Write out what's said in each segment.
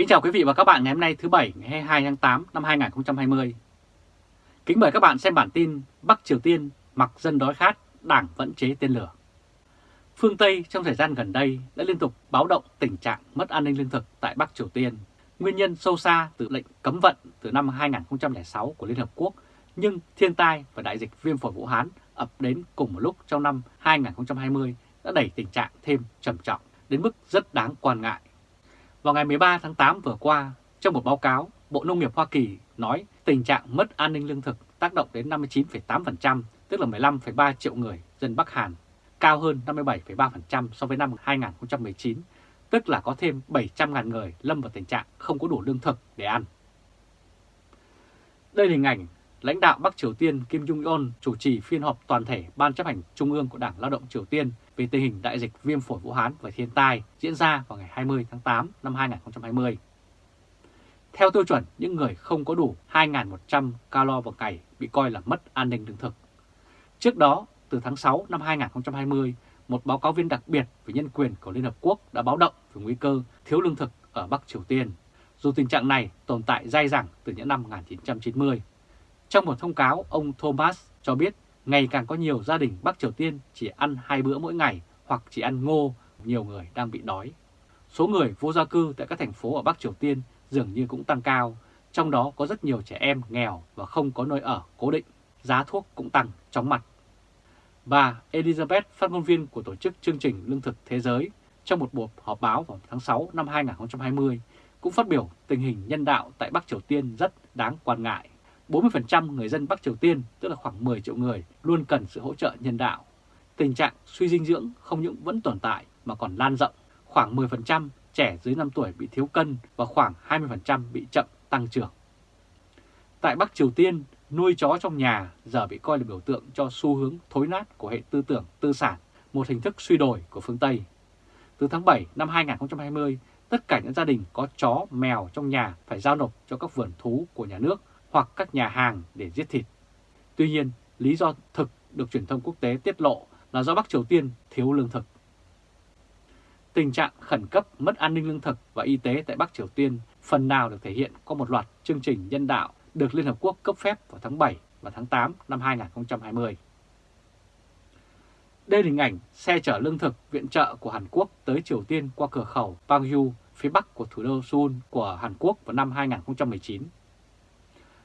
Kính chào quý vị và các bạn ngày hôm nay thứ Bảy ngày 22 tháng 8 năm 2020. Kính mời các bạn xem bản tin Bắc Triều Tiên mặc dân đói khát, đảng vẫn chế tên lửa. Phương Tây trong thời gian gần đây đã liên tục báo động tình trạng mất an ninh lương thực tại Bắc Triều Tiên. Nguyên nhân sâu xa từ lệnh cấm vận từ năm 2006 của Liên Hợp Quốc, nhưng thiên tai và đại dịch viêm phổi Vũ Hán ập đến cùng một lúc trong năm 2020 đã đẩy tình trạng thêm trầm trọng đến mức rất đáng quan ngại. Vào ngày 13 tháng 8 vừa qua, trong một báo cáo, Bộ Nông nghiệp Hoa Kỳ nói tình trạng mất an ninh lương thực tác động đến 59,8%, tức là 15,3 triệu người dân Bắc Hàn, cao hơn 57,3% so với năm 2019, tức là có thêm 700.000 người lâm vào tình trạng không có đủ lương thực để ăn. Đây là hình ảnh lãnh đạo Bắc Triều Tiên Kim Jong-un chủ trì phiên họp toàn thể Ban chấp hành Trung ương của Đảng Lao động Triều Tiên về tình hình đại dịch viêm phổi Vũ Hán và thiên tai diễn ra vào ngày 20 tháng 8 năm 2020. Theo tiêu chuẩn, những người không có đủ 2.100 calo vào ngày bị coi là mất an ninh lương thực. Trước đó, từ tháng 6 năm 2020, một báo cáo viên đặc biệt về nhân quyền của Liên Hợp Quốc đã báo động về nguy cơ thiếu lương thực ở Bắc Triều Tiên, dù tình trạng này tồn tại dai dẳng từ những năm 1990. Trong một thông cáo, ông Thomas cho biết ngày càng có nhiều gia đình Bắc Triều Tiên chỉ ăn hai bữa mỗi ngày hoặc chỉ ăn ngô, nhiều người đang bị đói. Số người vô gia cư tại các thành phố ở Bắc Triều Tiên dường như cũng tăng cao, trong đó có rất nhiều trẻ em nghèo và không có nơi ở cố định, giá thuốc cũng tăng chóng mặt. Bà Elizabeth, phát ngôn viên của Tổ chức Chương trình Lương thực Thế giới, trong một buổi họp báo vào tháng 6 năm 2020, cũng phát biểu tình hình nhân đạo tại Bắc Triều Tiên rất đáng quan ngại. 40% người dân Bắc Triều Tiên, tức là khoảng 10 triệu người, luôn cần sự hỗ trợ nhân đạo. Tình trạng suy dinh dưỡng không những vẫn tồn tại mà còn lan rộng. Khoảng 10% trẻ dưới 5 tuổi bị thiếu cân và khoảng 20% bị chậm tăng trưởng. Tại Bắc Triều Tiên, nuôi chó trong nhà giờ bị coi là biểu tượng cho xu hướng thối nát của hệ tư tưởng tư sản, một hình thức suy đổi của phương Tây. Từ tháng 7 năm 2020, tất cả những gia đình có chó, mèo trong nhà phải giao nộp cho các vườn thú của nhà nước hoặc các nhà hàng để giết thịt. Tuy nhiên, lý do thực được truyền thông quốc tế tiết lộ là do Bắc Triều Tiên thiếu lương thực. Tình trạng khẩn cấp mất an ninh lương thực và y tế tại Bắc Triều Tiên phần nào được thể hiện qua một loạt chương trình nhân đạo được Liên Hợp Quốc cấp phép vào tháng 7 và tháng 8 năm 2020. Đây là hình ảnh xe chở lương thực viện trợ của Hàn Quốc tới Triều Tiên qua cửa khẩu Pangyu, phía bắc của thủ đô Seoul của Hàn Quốc vào năm 2019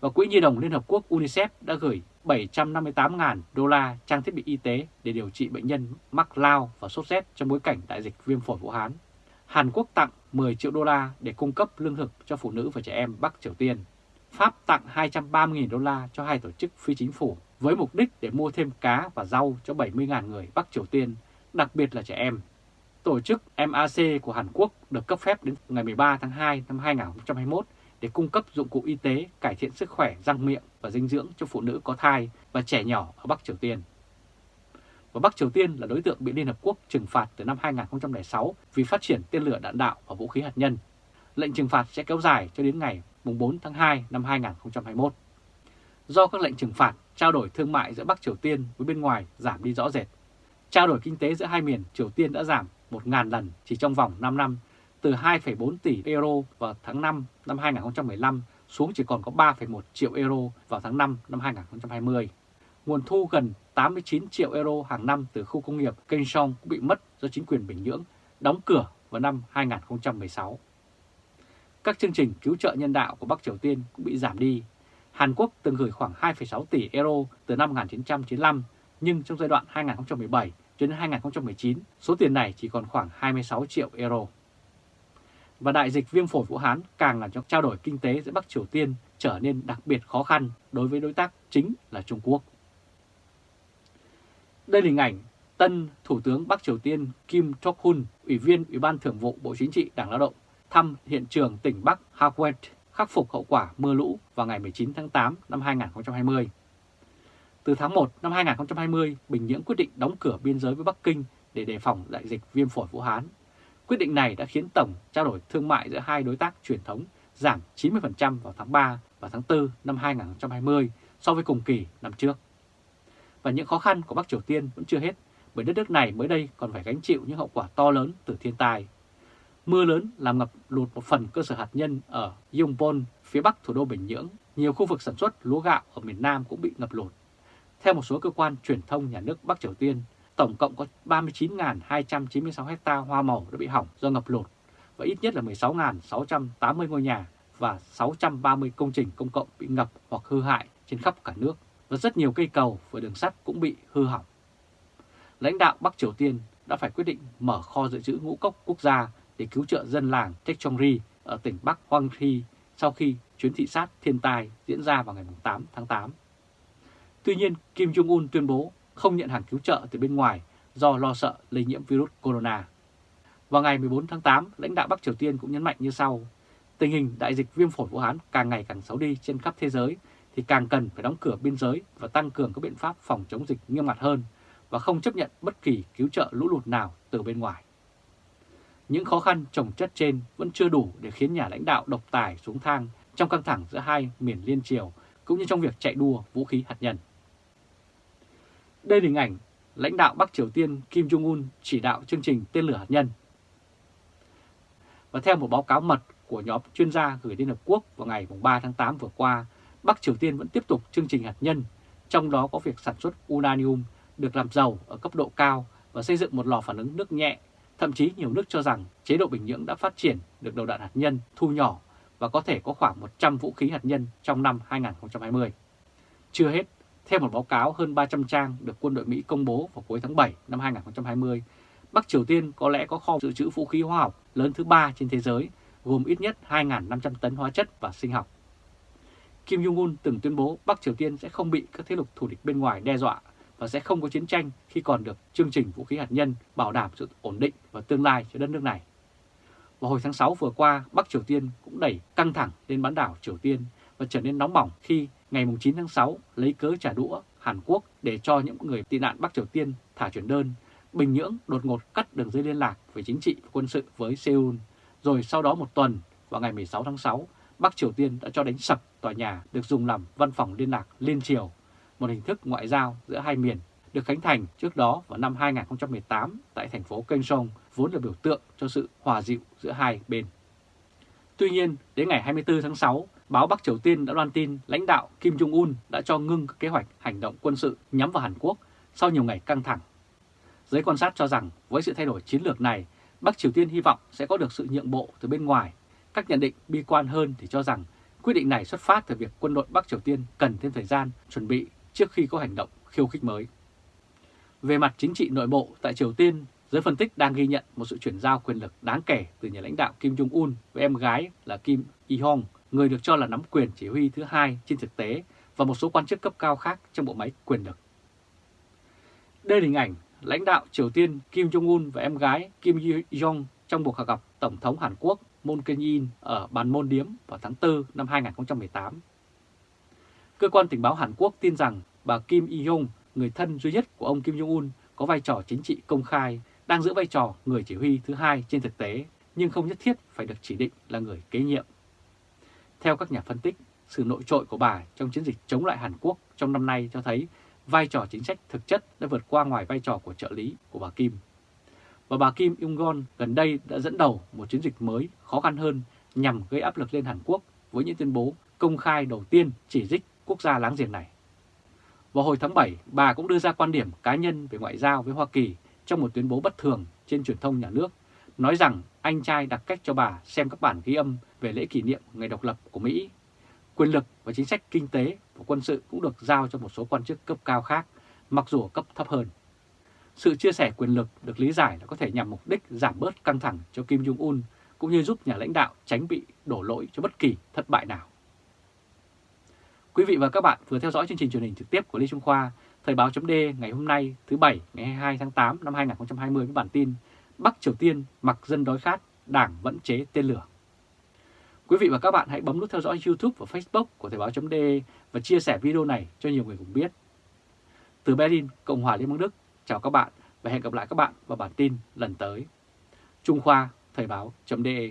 và Quỹ Nhi đồng Liên Hợp Quốc UNICEF đã gửi 758.000 đô la trang thiết bị y tế để điều trị bệnh nhân mắc lao và sốt rét trong bối cảnh đại dịch viêm phổi Vũ Hán. Hàn Quốc tặng 10 triệu đô la để cung cấp lương thực cho phụ nữ và trẻ em Bắc Triều Tiên. Pháp tặng 230.000 đô la cho hai tổ chức phi chính phủ với mục đích để mua thêm cá và rau cho 70.000 người Bắc Triều Tiên, đặc biệt là trẻ em. Tổ chức MAC của Hàn Quốc được cấp phép đến ngày 13 tháng 2 năm 2021 để cung cấp dụng cụ y tế cải thiện sức khỏe răng miệng và dinh dưỡng cho phụ nữ có thai và trẻ nhỏ ở Bắc Triều Tiên. Và Bắc Triều Tiên là đối tượng bị Liên Hợp Quốc trừng phạt từ năm 2006 vì phát triển tên lửa đạn đạo và vũ khí hạt nhân. Lệnh trừng phạt sẽ kéo dài cho đến ngày 4 tháng 2 năm 2021. Do các lệnh trừng phạt, trao đổi thương mại giữa Bắc Triều Tiên với bên ngoài giảm đi rõ rệt. Trao đổi kinh tế giữa hai miền Triều Tiên đã giảm 1.000 lần chỉ trong vòng 5 năm từ 2,4 tỷ euro vào tháng 5 năm 2015 xuống chỉ còn có 3,1 triệu euro vào tháng 5 năm 2020. Nguồn thu gần 89 triệu euro hàng năm từ khu công nghiệp Kaesong cũng bị mất do chính quyền Bình Nhưỡng đóng cửa vào năm 2016. Các chương trình cứu trợ nhân đạo của Bắc Triều Tiên cũng bị giảm đi. Hàn Quốc từng gửi khoảng 2,6 tỷ euro từ năm 1995, nhưng trong giai đoạn 2017 đến 2019, số tiền này chỉ còn khoảng 26 triệu euro và đại dịch viêm phổi Vũ Hán càng làm cho trao đổi kinh tế giữa Bắc Triều Tiên trở nên đặc biệt khó khăn đối với đối tác chính là Trung Quốc. Đây là hình ảnh tân Thủ tướng Bắc Triều Tiên Kim Jong-un, Ủy viên Ủy ban Thường vụ Bộ Chính trị Đảng Lao động, thăm hiện trường tỉnh Bắc Hawet khắc phục hậu quả mưa lũ vào ngày 19 tháng 8 năm 2020. Từ tháng 1 năm 2020, Bình Nhưỡng quyết định đóng cửa biên giới với Bắc Kinh để đề phòng đại dịch viêm phổi Vũ Hán Quyết định này đã khiến tổng trao đổi thương mại giữa hai đối tác truyền thống giảm 90% vào tháng 3 và tháng 4 năm 2020 so với cùng kỳ năm trước. Và những khó khăn của Bắc Triều Tiên vẫn chưa hết bởi đất nước này mới đây còn phải gánh chịu những hậu quả to lớn từ thiên tai. Mưa lớn làm ngập lụt một phần cơ sở hạt nhân ở Yongbyon, phía bắc thủ đô Bình Nhưỡng. Nhiều khu vực sản xuất lúa gạo ở miền Nam cũng bị ngập lụt. Theo một số cơ quan truyền thông nhà nước Bắc Triều Tiên, tổng cộng có 39.296 ha hoa màu đã bị hỏng do ngập lụt và ít nhất là 16.680 ngôi nhà và 630 công trình công cộng bị ngập hoặc hư hại trên khắp cả nước và rất nhiều cây cầu và đường sắt cũng bị hư hỏng. Lãnh đạo Bắc Triều Tiên đã phải quyết định mở kho dự trữ ngũ cốc quốc gia để cứu trợ dân làng Techongri ở tỉnh Bắc Hoang Thi sau khi chuyến thị sát thiên tai diễn ra vào ngày 8 tháng 8. Tuy nhiên, Kim Jong-un tuyên bố không nhận hàng cứu trợ từ bên ngoài do lo sợ lây nhiễm virus corona. Vào ngày 14 tháng 8, lãnh đạo Bắc Triều Tiên cũng nhấn mạnh như sau. Tình hình đại dịch viêm phổi Vũ Hán càng ngày càng xấu đi trên khắp thế giới thì càng cần phải đóng cửa biên giới và tăng cường các biện pháp phòng chống dịch nghiêm ngặt hơn và không chấp nhận bất kỳ cứu trợ lũ lụt nào từ bên ngoài. Những khó khăn trồng chất trên vẫn chưa đủ để khiến nhà lãnh đạo độc tài xuống thang trong căng thẳng giữa hai miền liên triều cũng như trong việc chạy đua vũ khí hạt nhân. Đây là hình ảnh lãnh đạo Bắc Triều Tiên Kim Jong-un chỉ đạo chương trình tên lửa hạt nhân. Và theo một báo cáo mật của nhóm chuyên gia gửi Liên Hợp Quốc vào ngày 3 tháng 8 vừa qua, Bắc Triều Tiên vẫn tiếp tục chương trình hạt nhân, trong đó có việc sản xuất uranium được làm giàu ở cấp độ cao và xây dựng một lò phản ứng nước nhẹ. Thậm chí nhiều nước cho rằng chế độ Bình Nhưỡng đã phát triển được đầu đạn hạt nhân thu nhỏ và có thể có khoảng 100 vũ khí hạt nhân trong năm 2020. Chưa hết, theo một báo cáo hơn 300 trang được quân đội Mỹ công bố vào cuối tháng 7 năm 2020, Bắc Triều Tiên có lẽ có kho dự trữ vũ khí hóa học lớn thứ ba trên thế giới, gồm ít nhất 2.500 tấn hóa chất và sinh học. Kim Jong-un từng tuyên bố Bắc Triều Tiên sẽ không bị các thế lực thù địch bên ngoài đe dọa và sẽ không có chiến tranh khi còn được chương trình vũ khí hạt nhân bảo đảm sự ổn định và tương lai cho đất nước này. Vào hồi tháng 6 vừa qua, Bắc Triều Tiên cũng đẩy căng thẳng lên bán đảo Triều Tiên và trở nên nóng bỏng khi ngày 9 tháng 6 lấy cớ trả đũa Hàn Quốc để cho những người tị nạn Bắc Triều Tiên thả chuyển đơn. Bình Nhưỡng đột ngột cắt đường dây liên lạc về chính trị và quân sự với Seoul. Rồi sau đó một tuần, vào ngày 16 tháng 6, Bắc Triều Tiên đã cho đánh sập tòa nhà được dùng làm văn phòng liên lạc liên triều, một hình thức ngoại giao giữa hai miền được khánh thành trước đó vào năm 2018 tại thành phố Kênh Sông, vốn là biểu tượng cho sự hòa dịu giữa hai bên. Tuy nhiên, đến ngày 24 tháng 6, báo Bắc Triều Tiên đã loan tin lãnh đạo Kim Jong-un đã cho ngưng kế hoạch hành động quân sự nhắm vào Hàn Quốc sau nhiều ngày căng thẳng. Giới quan sát cho rằng với sự thay đổi chiến lược này, Bắc Triều Tiên hy vọng sẽ có được sự nhượng bộ từ bên ngoài. Các nhận định bi quan hơn thì cho rằng quyết định này xuất phát từ việc quân đội Bắc Triều Tiên cần thêm thời gian chuẩn bị trước khi có hành động khiêu khích mới. Về mặt chính trị nội bộ tại Triều Tiên, giới phân tích đang ghi nhận một sự chuyển giao quyền lực đáng kể từ nhà lãnh đạo Kim Jong-un với em gái là Kim Y-hong, người được cho là nắm quyền chỉ huy thứ hai trên thực tế và một số quan chức cấp cao khác trong bộ máy quyền lực. Đây là hình ảnh lãnh đạo Triều Tiên Kim Jong-un và em gái Kim Jong trong cuộc gặp Tổng thống Hàn Quốc Moon Jae-in ở bàn môn điếm vào tháng 4 năm 2018. Cơ quan tình báo Hàn Quốc tin rằng bà Kim Jong, người thân duy nhất của ông Kim Jong-un, có vai trò chính trị công khai, đang giữ vai trò người chỉ huy thứ hai trên thực tế, nhưng không nhất thiết phải được chỉ định là người kế nhiệm. Theo các nhà phân tích, sự nội trội của bà trong chiến dịch chống lại Hàn Quốc trong năm nay cho thấy vai trò chính sách thực chất đã vượt qua ngoài vai trò của trợ lý của bà Kim. Và bà Kim Jong-un gần đây đã dẫn đầu một chiến dịch mới khó khăn hơn nhằm gây áp lực lên Hàn Quốc với những tuyên bố công khai đầu tiên chỉ trích quốc gia láng giềng này. Vào hồi tháng 7, bà cũng đưa ra quan điểm cá nhân về ngoại giao với Hoa Kỳ trong một tuyên bố bất thường trên truyền thông nhà nước, nói rằng anh trai đặt cách cho bà xem các bản ghi âm về lễ kỷ niệm ngày độc lập của Mỹ. Quyền lực và chính sách kinh tế và quân sự cũng được giao cho một số quan chức cấp cao khác, mặc dù cấp thấp hơn. Sự chia sẻ quyền lực được lý giải là có thể nhằm mục đích giảm bớt căng thẳng cho Kim Jong-un, cũng như giúp nhà lãnh đạo tránh bị đổ lỗi cho bất kỳ thất bại nào. Quý vị và các bạn vừa theo dõi chương trình truyền hình trực tiếp của Lê Trung Khoa, Thời báo chấm ngày hôm nay thứ Bảy ngày 22 tháng 8 năm 2020 với bản tin Bắc Triều Tiên mặc dân đói khát, đảng vẫn chế tên lửa. Quý vị và các bạn hãy bấm nút theo dõi YouTube và Facebook của Thời Báo .de và chia sẻ video này cho nhiều người cùng biết. Từ Berlin, Cộng hòa Liên bang Đức, chào các bạn và hẹn gặp lại các bạn vào bản tin lần tới. Trung Khoa, Thời Báo .de.